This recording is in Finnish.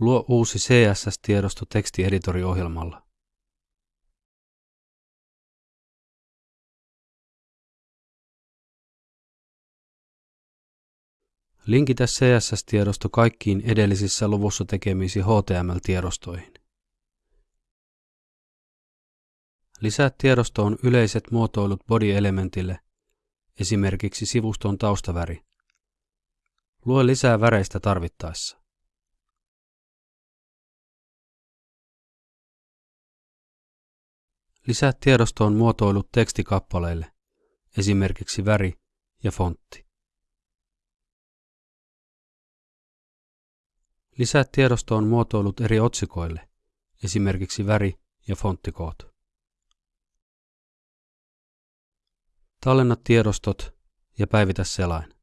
Luo uusi CSS-tiedosto tekstieditoriohjelmalla. Linkitä CSS-tiedosto kaikkiin edellisissä luvussa tekemisi HTML-tiedostoihin. Lisää tiedostoon yleiset muotoilut body-elementille, esimerkiksi sivuston taustaväri. Lue lisää väreistä tarvittaessa. Lisää tiedostoon muotoilut tekstikappaleille, esimerkiksi väri ja fontti. Lisää tiedostoon muotoilut eri otsikoille, esimerkiksi väri ja fonttikoot. Tallenna tiedostot ja päivitä selain.